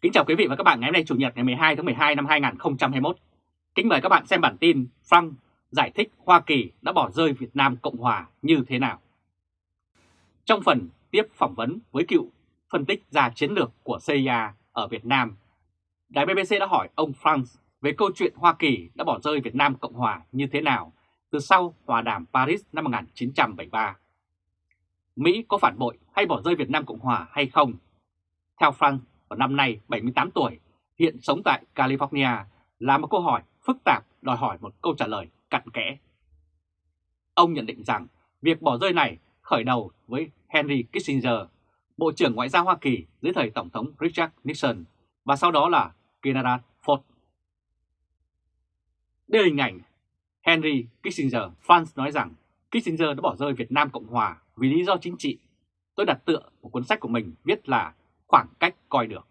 Kính chào quý vị và các bạn ngày hôm nay Chủ nhật ngày 12 tháng 12 năm 2021. Kính mời các bạn xem bản tin Frank giải thích Hoa Kỳ đã bỏ rơi Việt Nam Cộng Hòa như thế nào. Trong phần tiếp phỏng vấn với cựu phân tích gia chiến lược của CIA ở Việt Nam, Đài BBC đã hỏi ông Frank về câu chuyện Hoa Kỳ đã bỏ rơi Việt Nam Cộng Hòa như thế nào từ sau hòa đàm Paris năm 1973. Mỹ có phản bội hay bỏ rơi Việt Nam Cộng Hòa hay không? Theo Frank, vào năm nay 78 tuổi, hiện sống tại California là một câu hỏi phức tạp đòi hỏi một câu trả lời cặn kẽ. Ông nhận định rằng việc bỏ rơi này khởi đầu với Henry Kissinger, Bộ trưởng Ngoại giao Hoa Kỳ dưới thời Tổng thống Richard Nixon và sau đó là General Ford. Đây là hình ảnh Henry Kissinger. France nói rằng Kissinger đã bỏ rơi Việt Nam Cộng Hòa vì lý do chính trị. Tôi đặt tựa một cuốn sách của mình viết là khoảng cách coi được.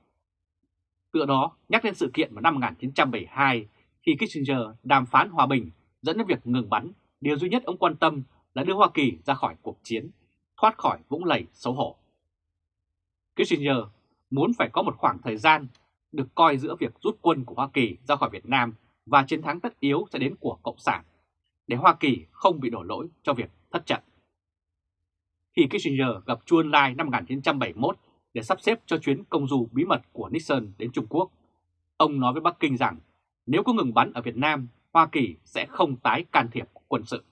Tựa đó nhắc đến sự kiện vào năm 1972 khi Kissinger đàm phán hòa bình dẫn đến việc ngừng bắn, điều duy nhất ông quan tâm là đưa Hoa Kỳ ra khỏi cuộc chiến, thoát khỏi vũng lầy xấu hổ. Kissinger muốn phải có một khoảng thời gian được coi giữa việc rút quân của Hoa Kỳ ra khỏi Việt Nam và chiến thắng tất yếu sẽ đến của Cộng sản, để Hoa Kỳ không bị đổ lỗi cho việc thất trận. Khi Kissinger gặp Chu Ân Lai năm 1971 để sắp xếp cho chuyến công du bí mật của Nixon đến Trung Quốc. Ông nói với Bắc Kinh rằng nếu có ngừng bắn ở Việt Nam, Hoa Kỳ sẽ không tái can thiệp quân sự.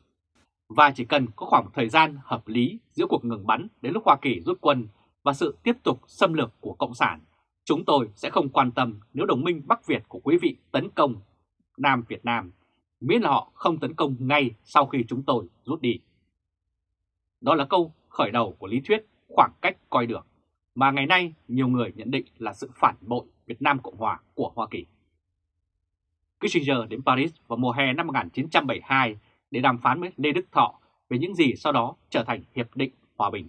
Và chỉ cần có khoảng thời gian hợp lý giữa cuộc ngừng bắn đến lúc Hoa Kỳ rút quân và sự tiếp tục xâm lược của Cộng sản, chúng tôi sẽ không quan tâm nếu đồng minh Bắc Việt của quý vị tấn công Nam Việt Nam, miễn là họ không tấn công ngay sau khi chúng tôi rút đi. Đó là câu khởi đầu của lý thuyết khoảng cách coi được mà ngày nay nhiều người nhận định là sự phản bội Việt Nam Cộng Hòa của Hoa Kỳ. Kissinger đến Paris vào mùa hè năm 1972 để đàm phán với Lê Đức Thọ về những gì sau đó trở thành Hiệp định Hòa Bình.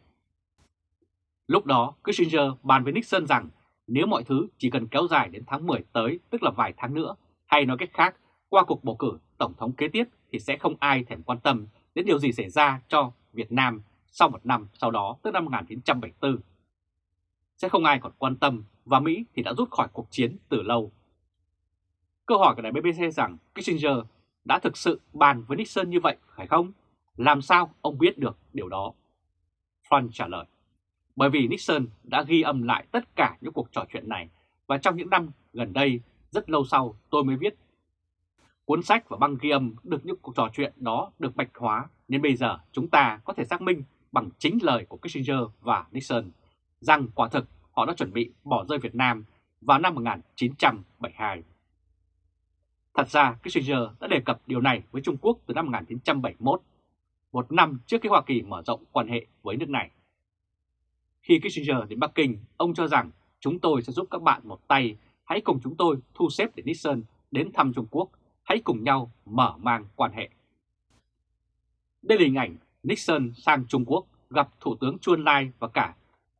Lúc đó, Kissinger bàn với Nixon rằng nếu mọi thứ chỉ cần kéo dài đến tháng 10 tới, tức là vài tháng nữa, hay nói cách khác, qua cuộc bầu cử Tổng thống kế tiếp thì sẽ không ai thèm quan tâm đến điều gì xảy ra cho Việt Nam sau một năm sau đó, tức năm 1974 sẽ không ai còn quan tâm và Mỹ thì đã rút khỏi cuộc chiến từ lâu. Câu hỏi của đài BBC rằng Kissinger đã thực sự bàn với Nixon như vậy phải không? Làm sao ông biết được điều đó? Frank trả lời. Bởi vì Nixon đã ghi âm lại tất cả những cuộc trò chuyện này và trong những năm gần đây, rất lâu sau tôi mới viết. Cuốn sách và băng ghi âm được những cuộc trò chuyện đó được bạch hóa nên bây giờ chúng ta có thể xác minh bằng chính lời của Kissinger và Nixon rằng quả thực họ đã chuẩn bị bỏ rơi Việt Nam vào năm 1972. Thật ra, Kissinger đã đề cập điều này với Trung Quốc từ năm 1971, một năm trước khi Hoa Kỳ mở rộng quan hệ với nước này. Khi Kissinger đến Bắc Kinh, ông cho rằng chúng tôi sẽ giúp các bạn một tay, hãy cùng chúng tôi thu xếp để Nixon đến thăm Trung Quốc, hãy cùng nhau mở mang quan hệ. Đây là hình ảnh Nixon sang Trung Quốc gặp Thủ tướng Chuan Lai và cả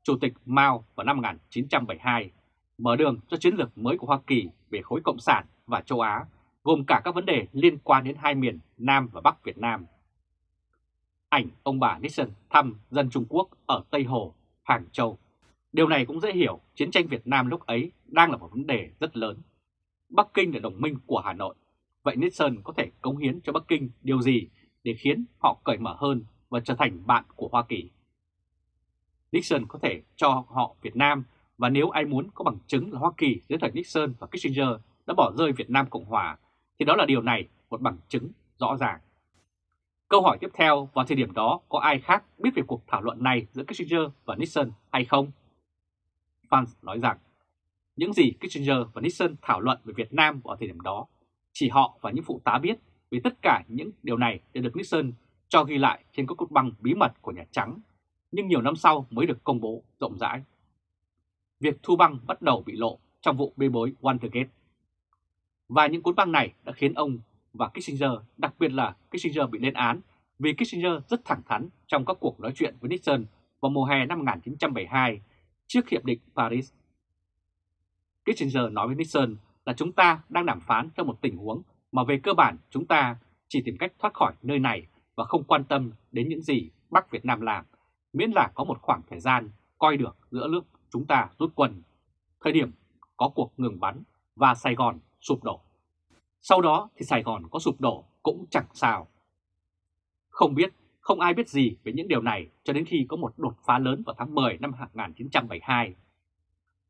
Chủ tịch Mao vào năm 1972, mở đường cho chiến lược mới của Hoa Kỳ về khối Cộng sản và châu Á, gồm cả các vấn đề liên quan đến hai miền Nam và Bắc Việt Nam. Ảnh ông bà Nixon thăm dân Trung Quốc ở Tây Hồ, Hàng Châu. Điều này cũng dễ hiểu, chiến tranh Việt Nam lúc ấy đang là một vấn đề rất lớn. Bắc Kinh là đồng minh của Hà Nội. Vậy Nixon có thể cống hiến cho Bắc Kinh điều gì để khiến họ cởi mở hơn và trở thành bạn của Hoa Kỳ? Nixon có thể cho họ Việt Nam, và nếu ai muốn có bằng chứng là Hoa Kỳ, dưới thời Nixon và Kissinger đã bỏ rơi Việt Nam Cộng Hòa, thì đó là điều này một bằng chứng rõ ràng. Câu hỏi tiếp theo, vào thời điểm đó có ai khác biết về cuộc thảo luận này giữa Kissinger và Nixon hay không? Franz nói rằng, những gì Kissinger và Nixon thảo luận về Việt Nam vào thời điểm đó, chỉ họ và những phụ tá biết, vì tất cả những điều này đều được Nixon cho ghi lại trên các cốt băng bí mật của Nhà Trắng nhưng nhiều năm sau mới được công bố rộng rãi. Việc thu băng bắt đầu bị lộ trong vụ bê bối Watergate. Và những cuốn băng này đã khiến ông và Kissinger, đặc biệt là Kissinger bị lên án vì Kissinger rất thẳng thắn trong các cuộc nói chuyện với Nixon vào mùa hè năm 1972 trước Hiệp định Paris. Kissinger nói với Nixon là chúng ta đang đàm phán trong một tình huống mà về cơ bản chúng ta chỉ tìm cách thoát khỏi nơi này và không quan tâm đến những gì Bắc Việt Nam làm miễn là có một khoảng thời gian coi được giữa lúc chúng ta rút quân. Thời điểm có cuộc ngừng bắn và Sài Gòn sụp đổ. Sau đó thì Sài Gòn có sụp đổ cũng chẳng sao. Không biết, không ai biết gì về những điều này cho đến khi có một đột phá lớn vào tháng 10 năm 1972.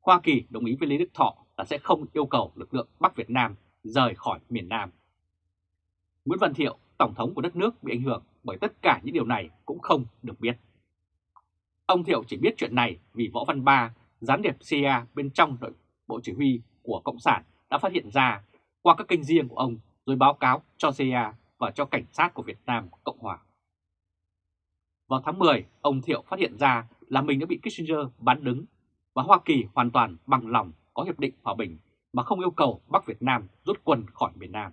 Hoa Kỳ đồng ý với Lý Đức Thọ là sẽ không yêu cầu lực lượng Bắc Việt Nam rời khỏi miền Nam. Nguyễn Văn Thiệu, Tổng thống của đất nước bị ảnh hưởng bởi tất cả những điều này cũng không được biết. Ông Thiệu chỉ biết chuyện này vì Võ Văn Ba, gián điệp CIA bên trong đội bộ chỉ huy của Cộng sản đã phát hiện ra qua các kênh riêng của ông rồi báo cáo cho CIA và cho cảnh sát của Việt Nam Cộng Hòa. Vào tháng 10, ông Thiệu phát hiện ra là mình đã bị Kissinger bán đứng và Hoa Kỳ hoàn toàn bằng lòng có hiệp định hòa bình mà không yêu cầu Bắc Việt Nam rút quân khỏi miền Nam.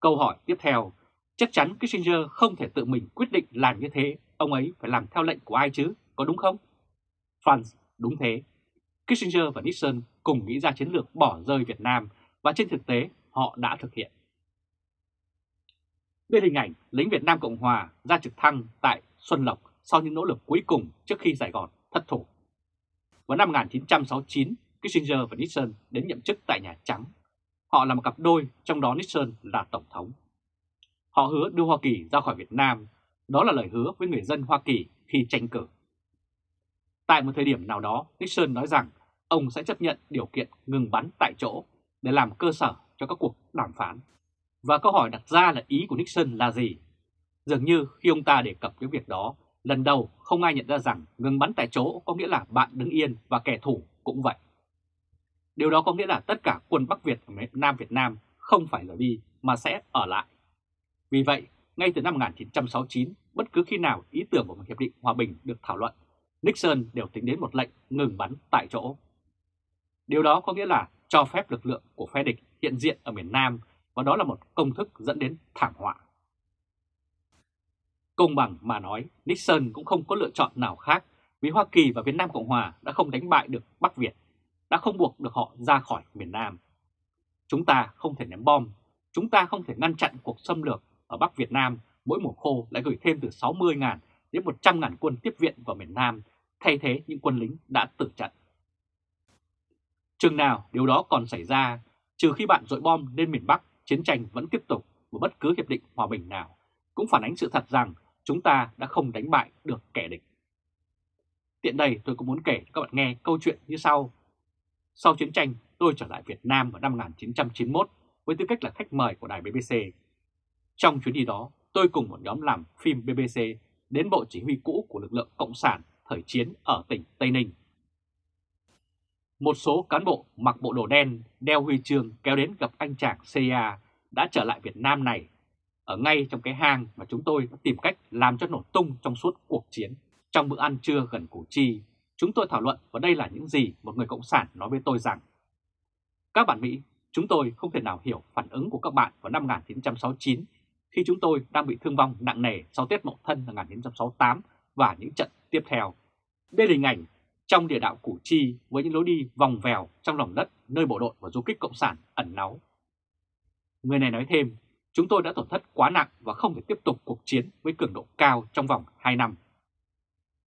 Câu hỏi tiếp theo, chắc chắn Kissinger không thể tự mình quyết định làm như thế, ông ấy phải làm theo lệnh của ai chứ, có đúng không? Franz, đúng thế. Kissinger và Nixon cùng nghĩ ra chiến lược bỏ rơi Việt Nam và trên thực tế họ đã thực hiện. Đây hình ảnh lính Việt Nam Cộng Hòa ra trực thăng tại Xuân Lộc sau những nỗ lực cuối cùng trước khi Sài Gòn thất thủ. Vào năm 1969, Kissinger và Nixon đến nhậm chức tại Nhà Trắng. Họ là một cặp đôi, trong đó Nixon là Tổng thống. Họ hứa đưa Hoa Kỳ ra khỏi Việt Nam, đó là lời hứa với người dân Hoa Kỳ khi tranh cử. Tại một thời điểm nào đó, Nixon nói rằng ông sẽ chấp nhận điều kiện ngừng bắn tại chỗ để làm cơ sở cho các cuộc đàm phán. Và câu hỏi đặt ra là ý của Nixon là gì? Dường như khi ông ta đề cập cái việc đó, lần đầu không ai nhận ra rằng ngừng bắn tại chỗ có nghĩa là bạn đứng yên và kẻ thù cũng vậy. Điều đó có nghĩa là tất cả quân Bắc Việt ở Nam Việt Nam không phải rời đi mà sẽ ở lại. Vì vậy, ngay từ năm 1969, bất cứ khi nào ý tưởng của một hiệp định hòa bình được thảo luận, Nixon đều tính đến một lệnh ngừng bắn tại chỗ. Điều đó có nghĩa là cho phép lực lượng của phe địch hiện diện ở miền Nam và đó là một công thức dẫn đến thảm họa. Công bằng mà nói, Nixon cũng không có lựa chọn nào khác vì Hoa Kỳ và Việt Nam Cộng Hòa đã không đánh bại được Bắc Việt, đã không buộc được họ ra khỏi miền Nam. Chúng ta không thể ném bom, chúng ta không thể ngăn chặn cuộc xâm lược ở Bắc Việt Nam mỗi mùa khô lại gửi thêm từ 60.000 đến 100.000 quân tiếp viện vào miền Nam, thay thế những quân lính đã tử trận. Chừng nào điều đó còn xảy ra, trừ khi bạn dội bom lên miền Bắc, chiến tranh vẫn tiếp tục và bất cứ hiệp định hòa bình nào, cũng phản ánh sự thật rằng chúng ta đã không đánh bại được kẻ địch. Tiện đây tôi cũng muốn kể cho các bạn nghe câu chuyện như sau. Sau chiến tranh, tôi trở lại Việt Nam vào năm 1991 với tư cách là khách mời của đài BBC. Trong chuyến đi đó, tôi cùng một nhóm làm phim BBC đến bộ chỉ huy cũ của lực lượng Cộng sản thời chiến ở tỉnh Tây Ninh. Một số cán bộ mặc bộ đồ đen, đeo huy chương kéo đến gặp anh chàng CIA đã trở lại Việt Nam này, ở ngay trong cái hang mà chúng tôi đã tìm cách làm cho nổ tung trong suốt cuộc chiến. Trong bữa ăn trưa gần Củ Chi, chúng tôi thảo luận và đây là những gì một người Cộng sản nói với tôi rằng Các bạn Mỹ, chúng tôi không thể nào hiểu phản ứng của các bạn vào năm 1969 khi chúng tôi đang bị thương vong nặng nề sau Tết Mậu Thân năm 1968 và những trận tiếp theo. Đây là hình ảnh trong địa đạo Củ Chi với những lối đi vòng vèo trong lòng đất nơi bộ đội và du kích Cộng sản ẩn náu. Người này nói thêm, chúng tôi đã tổn thất quá nặng và không thể tiếp tục cuộc chiến với cường độ cao trong vòng 2 năm.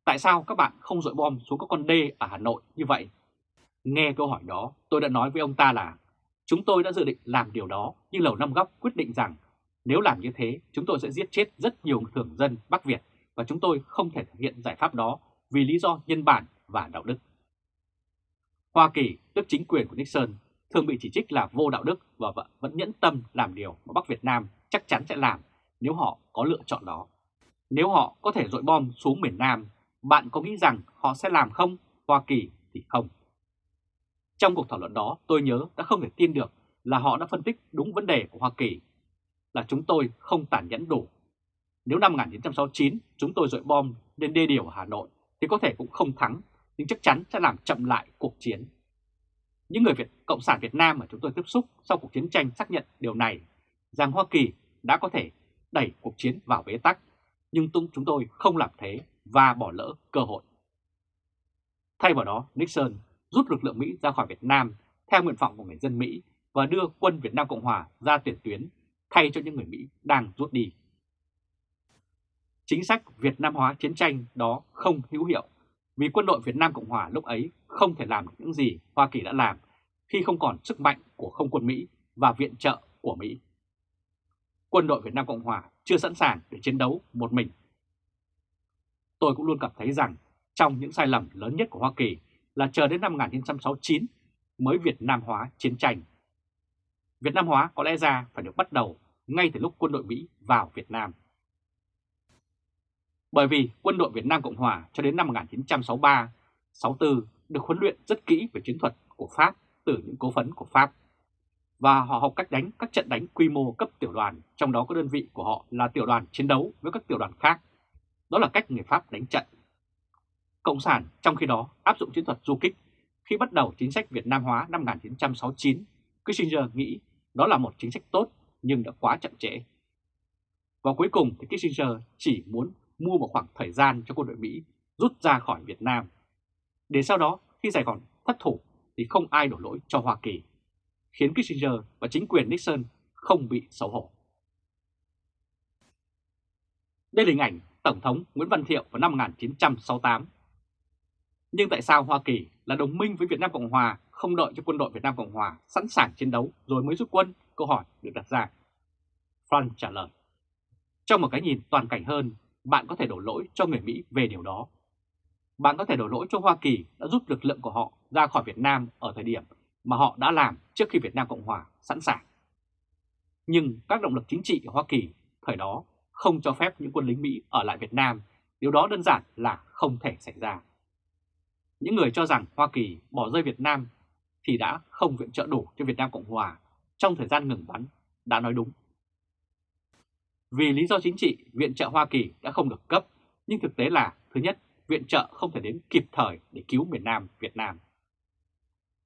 Tại sao các bạn không dội bom xuống các con đê ở Hà Nội như vậy? Nghe câu hỏi đó, tôi đã nói với ông ta là chúng tôi đã dự định làm điều đó nhưng Lầu Năm Góc quyết định rằng nếu làm như thế chúng tôi sẽ giết chết rất nhiều thường dân Bắc Việt và chúng tôi không thể thực hiện giải pháp đó vì lý do nhân bản và đạo đức. Hoa Kỳ, tức chính quyền của Nixon, thường bị chỉ trích là vô đạo đức và vẫn nhẫn tâm làm điều mà Bắc Việt Nam chắc chắn sẽ làm nếu họ có lựa chọn đó. Nếu họ có thể dội bom xuống miền Nam, bạn có nghĩ rằng họ sẽ làm không? Hoa Kỳ thì không. Trong cuộc thảo luận đó, tôi nhớ đã không thể tin được là họ đã phân tích đúng vấn đề của Hoa Kỳ, là chúng tôi không tàn nhẫn đủ. Nếu năm 1969 chúng tôi dội bom lên đê điều Hà Nội thì có thể cũng không thắng, nhưng chắc chắn sẽ làm chậm lại cuộc chiến. Những người Việt Cộng sản Việt Nam mà chúng tôi tiếp xúc sau cuộc chiến tranh xác nhận điều này, rằng Hoa Kỳ đã có thể đẩy cuộc chiến vào bế tắc, nhưng chúng tôi không làm thế và bỏ lỡ cơ hội. Thay vào đó, Nixon rút lực lượng Mỹ ra khỏi Việt Nam theo nguyện vọng của người dân Mỹ và đưa quân Việt Nam Cộng Hòa ra tiền tuyến thay cho những người Mỹ đang rút đi. Chính sách Việt Nam hóa chiến tranh đó không hữu hiệu, vì quân đội Việt Nam Cộng Hòa lúc ấy không thể làm được những gì Hoa Kỳ đã làm khi không còn sức mạnh của không quân Mỹ và viện trợ của Mỹ. Quân đội Việt Nam Cộng Hòa chưa sẵn sàng để chiến đấu một mình. Tôi cũng luôn cảm thấy rằng trong những sai lầm lớn nhất của Hoa Kỳ là chờ đến năm 1969 mới Việt Nam hóa chiến tranh. Việt Nam hóa có lẽ ra phải được bắt đầu ngay từ lúc quân đội Mỹ vào Việt Nam. Bởi vì quân đội Việt Nam Cộng Hòa cho đến năm 1963-64 được huấn luyện rất kỹ về chiến thuật của Pháp từ những cố vấn của Pháp. Và họ học cách đánh các trận đánh quy mô cấp tiểu đoàn, trong đó có đơn vị của họ là tiểu đoàn chiến đấu với các tiểu đoàn khác. Đó là cách người Pháp đánh trận. Cộng sản trong khi đó áp dụng chiến thuật du kích. Khi bắt đầu chính sách Việt Nam hóa năm 1969, Kissinger nghĩ đó là một chính sách tốt nhưng đã quá chậm trễ. Và cuối cùng thì Kissinger chỉ muốn mua một khoảng thời gian cho quân đội Mỹ rút ra khỏi Việt Nam. Để sau đó khi Sài Gòn thất thủ thì không ai đổ lỗi cho Hoa Kỳ, khiến Kissinger và chính quyền Nixon không bị xấu hổ. Đây là hình ảnh Tổng thống Nguyễn Văn Thiệu vào năm 1968. Nhưng tại sao Hoa Kỳ là đồng minh với Việt Nam Cộng Hòa không đợi cho quân đội Việt Nam Cộng Hòa sẵn sàng chiến đấu rồi mới rút quân? Câu hỏi được đặt ra. Frank trả lời. Trong một cái nhìn toàn cảnh hơn, bạn có thể đổ lỗi cho người Mỹ về điều đó. Bạn có thể đổ lỗi cho Hoa Kỳ đã rút lực lượng của họ ra khỏi Việt Nam ở thời điểm mà họ đã làm trước khi Việt Nam Cộng Hòa sẵn sàng. Nhưng các động lực chính trị của Hoa Kỳ thời đó không cho phép những quân lính Mỹ ở lại Việt Nam, điều đó đơn giản là không thể xảy ra. Những người cho rằng Hoa Kỳ bỏ rơi Việt Nam thì đã không viện trợ đủ cho Việt Nam Cộng Hòa trong thời gian ngừng bắn, đã nói đúng. Vì lý do chính trị, viện trợ Hoa Kỳ đã không được cấp, nhưng thực tế là, thứ nhất, viện trợ không thể đến kịp thời để cứu miền Nam Việt Nam.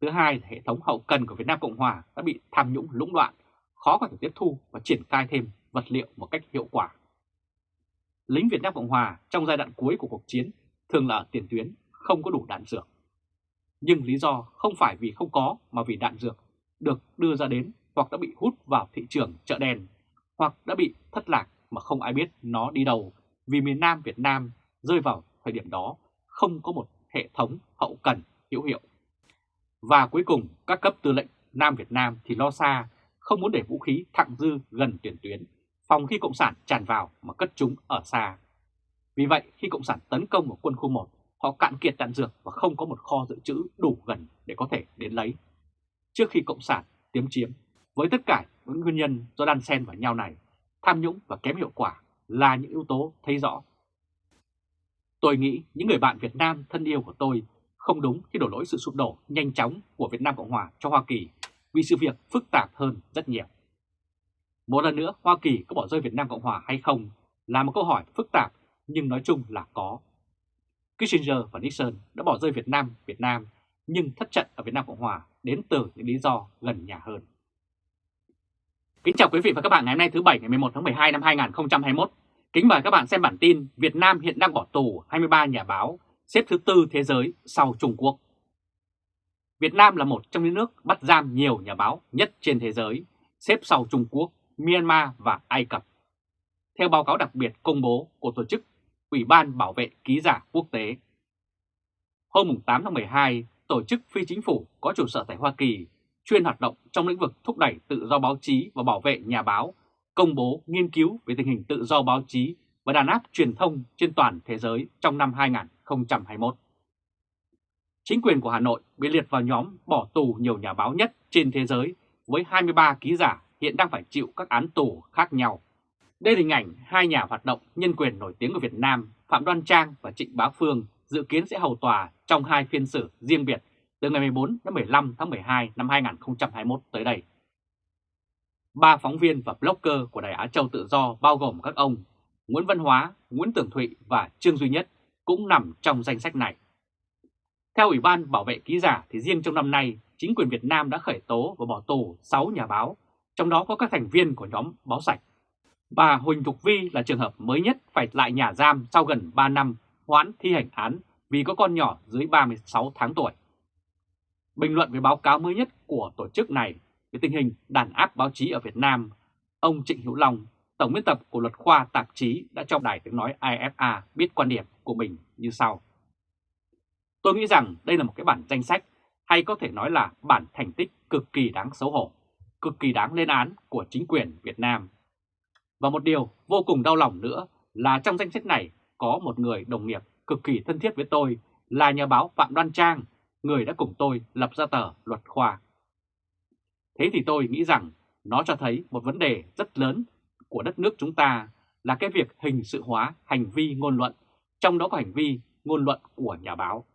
Thứ hai hệ thống hậu cần của Việt Nam Cộng Hòa đã bị tham nhũng lũng đoạn, khó có thể tiếp thu và triển khai thêm vật liệu một cách hiệu quả. Lính Việt Nam Cộng Hòa trong giai đoạn cuối của cuộc chiến thường là ở tiền tuyến, không có đủ đạn dược. Nhưng lý do không phải vì không có mà vì đạn dược được đưa ra đến hoặc đã bị hút vào thị trường chợ đen hoặc đã bị thất lạc mà không ai biết nó đi đâu vì miền Nam Việt Nam rơi vào thời điểm đó không có một hệ thống hậu cần hữu hiệu. Và cuối cùng các cấp tư lệnh Nam Việt Nam thì lo xa, không muốn để vũ khí thặng dư gần tiền tuyến, phòng khi Cộng sản tràn vào mà cất chúng ở xa. Vì vậy khi Cộng sản tấn công vào quân khu 1, họ cạn kiệt đạn dược và không có một kho dự trữ đủ gần để có thể đến lấy. Trước khi Cộng sản tiếm chiếm, với tất cả những nguyên nhân do đan xen vào nhau này, tham nhũng và kém hiệu quả là những yếu tố thấy rõ. Tôi nghĩ những người bạn Việt Nam thân yêu của tôi không đúng khi đổ lỗi sự sụp đổ nhanh chóng của Việt Nam Cộng Hòa cho Hoa Kỳ vì sự việc phức tạp hơn rất nhiều. Một lần nữa, Hoa Kỳ có bỏ rơi Việt Nam Cộng Hòa hay không là một câu hỏi phức tạp nhưng nói chung là có. Kissinger và Nixon đã bỏ rơi Việt Nam, Việt Nam nhưng thất trận ở Việt Nam Cộng Hòa đến từ những lý do gần nhà hơn. Kính chào quý vị và các bạn ngày hôm nay thứ Bảy ngày 11 tháng 12 năm 2021. Kính mời các bạn xem bản tin Việt Nam hiện đang bỏ tù 23 nhà báo, xếp thứ tư thế giới sau Trung Quốc. Việt Nam là một trong những nước bắt giam nhiều nhà báo nhất trên thế giới, xếp sau Trung Quốc, Myanmar và Ai Cập. Theo báo cáo đặc biệt công bố của tổ chức Ủy ban Bảo vệ Ký giả Quốc tế. Hôm 8 tháng 12, tổ chức phi chính phủ có trụ sở tại Hoa Kỳ chuyên hoạt động trong lĩnh vực thúc đẩy tự do báo chí và bảo vệ nhà báo, công bố nghiên cứu về tình hình tự do báo chí và đàn áp truyền thông trên toàn thế giới trong năm 2021. Chính quyền của Hà Nội bị liệt vào nhóm bỏ tù nhiều nhà báo nhất trên thế giới với 23 ký giả hiện đang phải chịu các án tù khác nhau. Đây là hình ảnh hai nhà hoạt động nhân quyền nổi tiếng của Việt Nam Phạm Đoan Trang và Trịnh Bá Phương dự kiến sẽ hầu tòa trong hai phiên xử riêng biệt từ ngày 14 đến 15 tháng 12 năm 2021 tới đây. Ba phóng viên và blogger của Đài Á Châu Tự Do bao gồm các ông Nguyễn Văn Hóa, Nguyễn Tưởng Thụy và Trương Duy Nhất cũng nằm trong danh sách này. Theo Ủy ban Bảo vệ Ký giả thì riêng trong năm nay, chính quyền Việt Nam đã khởi tố và bỏ tù 6 nhà báo, trong đó có các thành viên của nhóm Báo Sạch. Bà Huỳnh Thục Vi là trường hợp mới nhất phải lại nhà giam sau gần 3 năm hoãn thi hành án vì có con nhỏ dưới 36 tháng tuổi. Bình luận về báo cáo mới nhất của tổ chức này về tình hình đàn áp báo chí ở Việt Nam, ông Trịnh Hữu Long, Tổng biên tập của luật khoa tạp chí đã cho đài tiếng nói IFA biết quan điểm của mình như sau. Tôi nghĩ rằng đây là một cái bản danh sách hay có thể nói là bản thành tích cực kỳ đáng xấu hổ, cực kỳ đáng lên án của chính quyền Việt Nam. Và một điều vô cùng đau lòng nữa là trong danh sách này có một người đồng nghiệp cực kỳ thân thiết với tôi là nhà báo Phạm Đoan Trang, người đã cùng tôi lập ra tờ Luật Khoa. Thế thì tôi nghĩ rằng nó cho thấy một vấn đề rất lớn của đất nước chúng ta là cái việc hình sự hóa hành vi ngôn luận, trong đó có hành vi ngôn luận của nhà báo.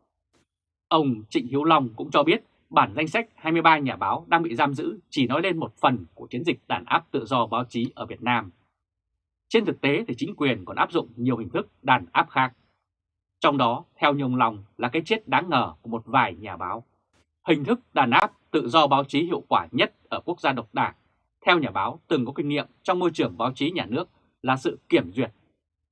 Ông Trịnh Hiếu Long cũng cho biết bản danh sách 23 nhà báo đang bị giam giữ chỉ nói lên một phần của chiến dịch đàn áp tự do báo chí ở Việt Nam. Trên thực tế thì chính quyền còn áp dụng nhiều hình thức đàn áp khác. Trong đó, theo nhung lòng là cái chết đáng ngờ của một vài nhà báo. Hình thức đàn áp tự do báo chí hiệu quả nhất ở quốc gia độc đảng, theo nhà báo từng có kinh nghiệm trong môi trường báo chí nhà nước là sự kiểm duyệt.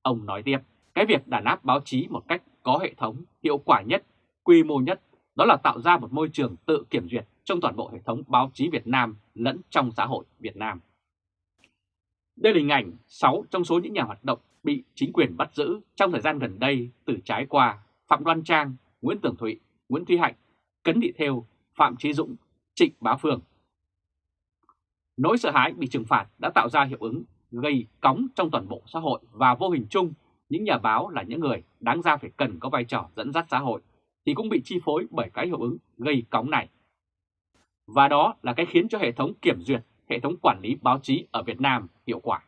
Ông nói tiếp, cái việc đàn áp báo chí một cách có hệ thống, hiệu quả nhất, quy mô nhất đó là tạo ra một môi trường tự kiểm duyệt trong toàn bộ hệ thống báo chí Việt Nam lẫn trong xã hội Việt Nam. Đây là hình ảnh 6 trong số những nhà hoạt động bị chính quyền bắt giữ trong thời gian gần đây từ trái qua Phạm Đoan Trang, Nguyễn Tường Thụy, Nguyễn Thúy Hạnh, Cấn Thị Thêu, Phạm Trí Dũng, Trịnh Bá Phương. Nỗi sợ hãi bị trừng phạt đã tạo ra hiệu ứng gây cóng trong toàn bộ xã hội và vô hình chung những nhà báo là những người đáng ra phải cần có vai trò dẫn dắt xã hội thì cũng bị chi phối bởi cái hiệu ứng gây cóng này. Và đó là cái khiến cho hệ thống kiểm duyệt, hệ thống quản lý báo chí ở Việt Nam hiệu quả.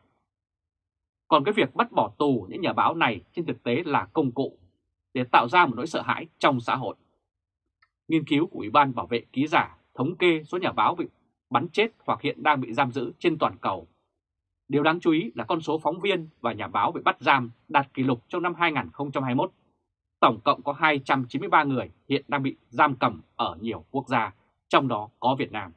Còn cái việc bắt bỏ tù những nhà báo này trên thực tế là công cụ để tạo ra một nỗi sợ hãi trong xã hội. Nghiên cứu của Ủy ban Bảo vệ Ký giả thống kê số nhà báo bị bắn chết hoặc hiện đang bị giam giữ trên toàn cầu. Điều đáng chú ý là con số phóng viên và nhà báo bị bắt giam đạt kỷ lục trong năm 2021. Tổng cộng có 293 người hiện đang bị giam cầm ở nhiều quốc gia, trong đó có Việt Nam.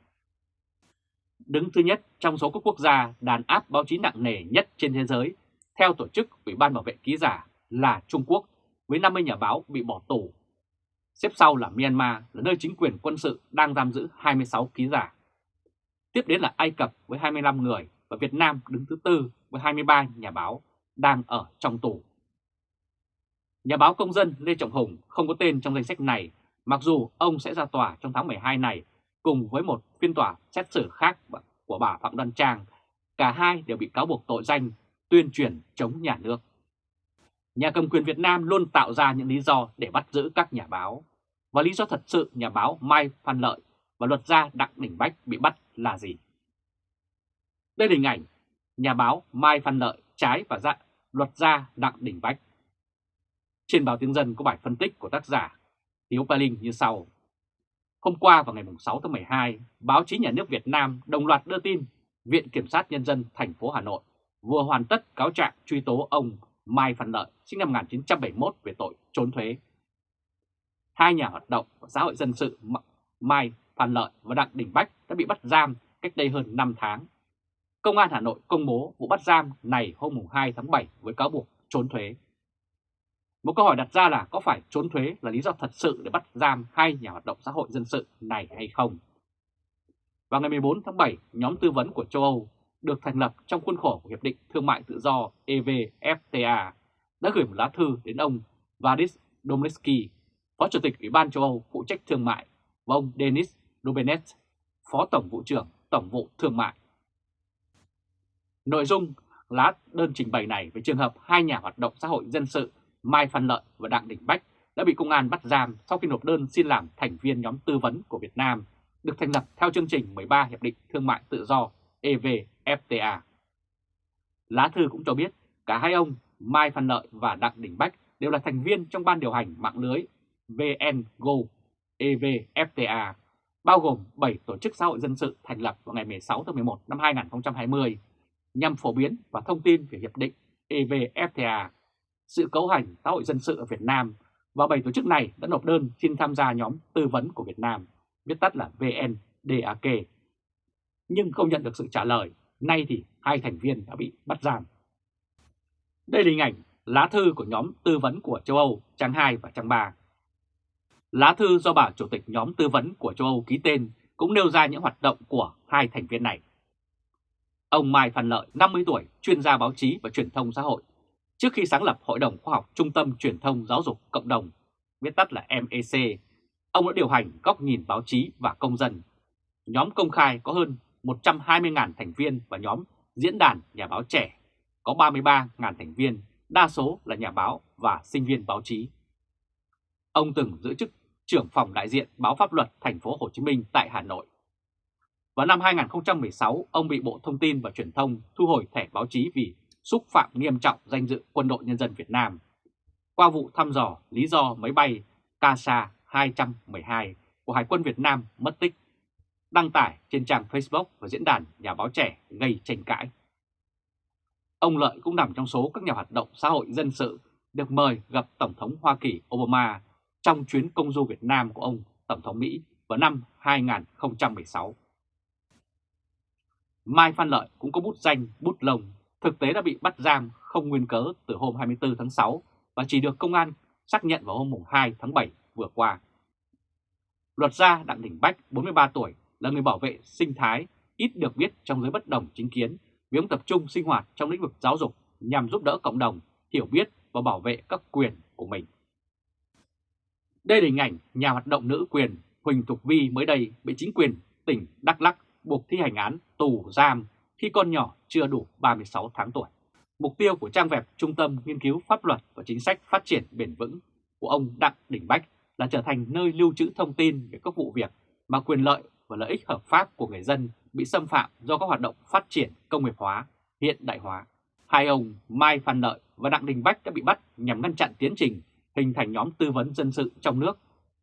Đứng thứ nhất trong số các quốc gia đàn áp báo chí nặng nề nhất trên thế giới, theo tổ chức Ủy ban Bảo vệ Ký giả là Trung Quốc với 50 nhà báo bị bỏ tù. Xếp sau là Myanmar là nơi chính quyền quân sự đang giam giữ 26 ký giả. Tiếp đến là Ai Cập với 25 người và Việt Nam đứng thứ tư với 23 nhà báo đang ở trong tù. Nhà báo công dân Lê Trọng Hùng không có tên trong danh sách này, mặc dù ông sẽ ra tòa trong tháng 12 này cùng với một phiên tòa xét xử khác của bà Phạm Đoan Trang. Cả hai đều bị cáo buộc tội danh tuyên truyền chống nhà nước. Nhà cầm quyền Việt Nam luôn tạo ra những lý do để bắt giữ các nhà báo. Và lý do thật sự nhà báo Mai Phan Lợi và luật gia Đặng Đình Bách bị bắt là gì? Đây là hình ảnh nhà báo Mai Phan Lợi trái và dạ, luật gia Đặng Đình Bách. Trên báo Tiếng Dân có bài phân tích của tác giả Hiếu Pa Linh như sau. Hôm qua vào ngày 6 tháng 12, báo chí nhà nước Việt Nam đồng loạt đưa tin Viện Kiểm sát Nhân dân thành phố Hà Nội vừa hoàn tất cáo trạng truy tố ông Mai Phan Lợi sinh năm 1971 về tội trốn thuế. Hai nhà hoạt động của xã hội dân sự Mai Phan Lợi và Đặng Đình Bách đã bị bắt giam cách đây hơn 5 tháng. Công an Hà Nội công bố vụ bắt giam này hôm 2 tháng 7 với cáo buộc trốn thuế. Một câu hỏi đặt ra là có phải trốn thuế là lý do thật sự để bắt giam hai nhà hoạt động xã hội dân sự này hay không? Vào ngày 14 tháng 7, nhóm tư vấn của châu Âu được thành lập trong khuôn khổ của Hiệp định Thương mại Tự do EVFTA đã gửi một lá thư đến ông Vadis Domleski, Phó Chủ tịch Ủy ban châu Âu phụ trách thương mại, và ông Denis Dubenet, Phó Tổng vụ trưởng Tổng vụ Thương mại. Nội dung lá đơn trình bày này về trường hợp hai nhà hoạt động xã hội dân sự Mai Phan Lợi và Đặng Đình Bách đã bị công an bắt giam sau khi nộp đơn xin làm thành viên nhóm tư vấn của Việt Nam được thành lập theo chương trình 13 Hiệp định Thương mại Tự do EVFTA. Lá thư cũng cho biết cả hai ông Mai Phan Lợi và Đặng Đình Bách đều là thành viên trong ban điều hành mạng lưới VNGO EVFTA, bao gồm 7 tổ chức xã hội dân sự thành lập vào ngày 16 tháng 11 năm 2020 nhằm phổ biến và thông tin về Hiệp định EVFTA, sự cấu hành xã hội dân sự ở Việt Nam và 7 tổ chức này đã nộp đơn xin tham gia nhóm tư vấn của Việt Nam, viết tắt là VNDAK nhưng không nhận được sự trả lời. Nay thì hai thành viên đã bị bắt giam. Đây là hình ảnh lá thư của nhóm tư vấn của châu Âu trang 2 và trang 3. Lá thư do bà chủ tịch nhóm tư vấn của châu Âu ký tên cũng nêu ra những hoạt động của hai thành viên này. Ông Mai Phan Lợi, 50 tuổi, chuyên gia báo chí và truyền thông xã hội. Trước khi sáng lập Hội đồng Khoa học Trung tâm Truyền thông Giáo dục Cộng đồng, viết tắt là MEC, ông đã điều hành góc nhìn báo chí và công dân. Nhóm công khai có hơn 120.000 thành viên và nhóm diễn đàn nhà báo trẻ có 33.000 thành viên, đa số là nhà báo và sinh viên báo chí. Ông từng giữ chức trưởng phòng đại diện báo pháp luật thành phố Hồ Chí Minh tại Hà Nội. Vào năm 2016, ông bị Bộ Thông tin và Truyền thông thu hồi thẻ báo chí vì xúc phạm nghiêm trọng danh dự Quân đội Nhân dân Việt Nam. Qua vụ thăm dò lý do máy bay Casa 212 của Hải quân Việt Nam mất tích, đăng tải trên trang Facebook và diễn đàn nhà báo trẻ gây tranh cãi. Ông Lợi cũng nằm trong số các nhà hoạt động xã hội dân sự được mời gặp Tổng thống Hoa Kỳ Obama trong chuyến công du Việt Nam của ông Tổng thống Mỹ vào năm 2016. Mai Phan Lợi cũng có bút danh bút lông, thực tế đã bị bắt giam không nguyên cớ từ hôm 24 tháng 6 và chỉ được công an xác nhận vào hôm 2 tháng 7 vừa qua. Luật gia Đặng Đình Bách, 43 tuổi, là người bảo vệ sinh thái, ít được biết trong giới bất đồng chính kiến vì ông tập trung sinh hoạt trong lĩnh vực giáo dục nhằm giúp đỡ cộng đồng hiểu biết và bảo vệ các quyền của mình. Đây là hình ảnh nhà hoạt động nữ quyền Huỳnh Thục Vi mới đây bị chính quyền tỉnh Đắk lắc buộc thi hành án tù giam khi con nhỏ chưa đủ 36 tháng tuổi. Mục tiêu của trang web Trung tâm Nghiên cứu Pháp luật và Chính sách Phát triển Bền vững của ông Đặng Đình Bách là trở thành nơi lưu trữ thông tin về các vụ việc mà quyền lợi và lợi ích hợp pháp của người dân bị xâm phạm do các hoạt động phát triển công nghiệp hóa, hiện đại hóa. Hai ông Mai Phan Lợi và Đặng Đình Bách đã bị bắt nhằm ngăn chặn tiến trình hình thành nhóm tư vấn dân sự trong nước.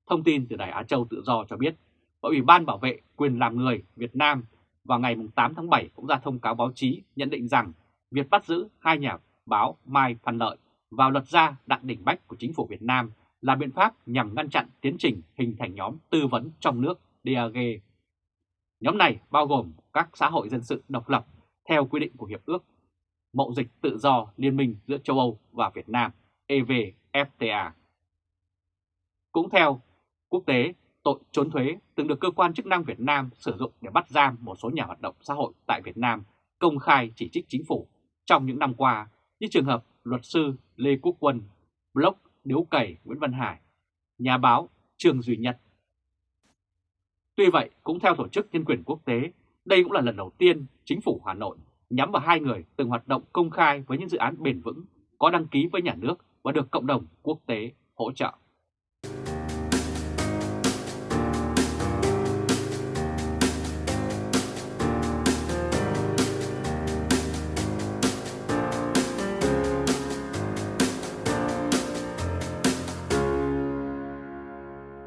Thông tin từ Đài Á Châu Tự Do cho biết, Ủy ban Bảo vệ quyền làm người Việt Nam vào ngày 8 tháng 7 cũng ra thông cáo báo chí nhận định rằng việc bắt giữ hai nhà báo Mai Phan Lợi vào luật gia Đặng Đình Bách của chính phủ Việt Nam là biện pháp nhằm ngăn chặn tiến trình hình thành nhóm tư vấn trong nước DAG. Nhóm này bao gồm các xã hội dân sự độc lập theo quy định của Hiệp ước Mậu dịch tự do Liên minh giữa châu Âu và Việt Nam EVFTA. Cũng theo quốc tế, tội trốn thuế từng được cơ quan chức năng Việt Nam sử dụng để bắt giam một số nhà hoạt động xã hội tại Việt Nam công khai chỉ trích chính phủ trong những năm qua như trường hợp luật sư Lê Quốc Quân, blog Điếu Cầy, Nguyễn Văn Hải, nhà báo Trương Duy Nhất. Tuy vậy, cũng theo Tổ chức Nhân quyền Quốc tế, đây cũng là lần đầu tiên chính phủ Hà Nội nhắm vào hai người từng hoạt động công khai với những dự án bền vững có đăng ký với nhà nước và được cộng đồng quốc tế hỗ trợ.